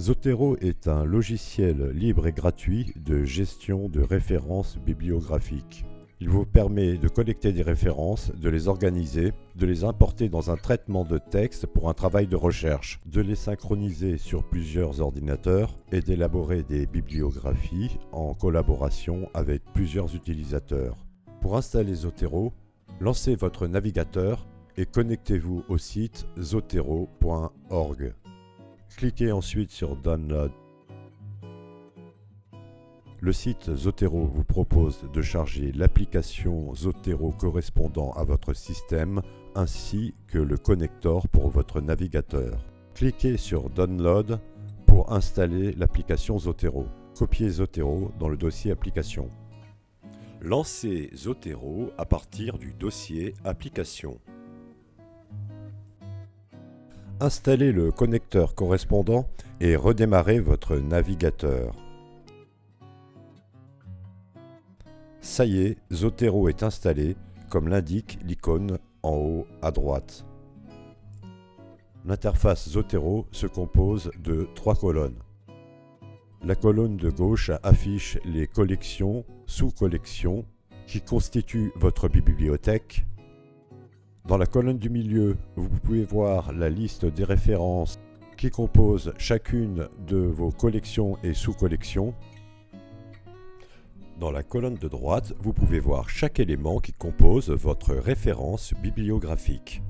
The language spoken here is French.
Zotero est un logiciel libre et gratuit de gestion de références bibliographiques. Il vous permet de collecter des références, de les organiser, de les importer dans un traitement de texte pour un travail de recherche, de les synchroniser sur plusieurs ordinateurs et d'élaborer des bibliographies en collaboration avec plusieurs utilisateurs. Pour installer Zotero, lancez votre navigateur et connectez-vous au site zotero.org. Cliquez ensuite sur Download le site Zotero vous propose de charger l'application Zotero correspondant à votre système ainsi que le connector pour votre navigateur. Cliquez sur Download pour installer l'application Zotero. Copiez Zotero dans le dossier Application. Lancez Zotero à partir du dossier Application. Installez le connecteur correspondant et redémarrez votre navigateur. Ça y est, Zotero est installé, comme l'indique l'icône en haut à droite. L'interface Zotero se compose de trois colonnes. La colonne de gauche affiche les collections, sous-collections, qui constituent votre bibliothèque. Dans la colonne du milieu, vous pouvez voir la liste des références qui composent chacune de vos collections et sous-collections. Dans la colonne de droite, vous pouvez voir chaque élément qui compose votre référence bibliographique.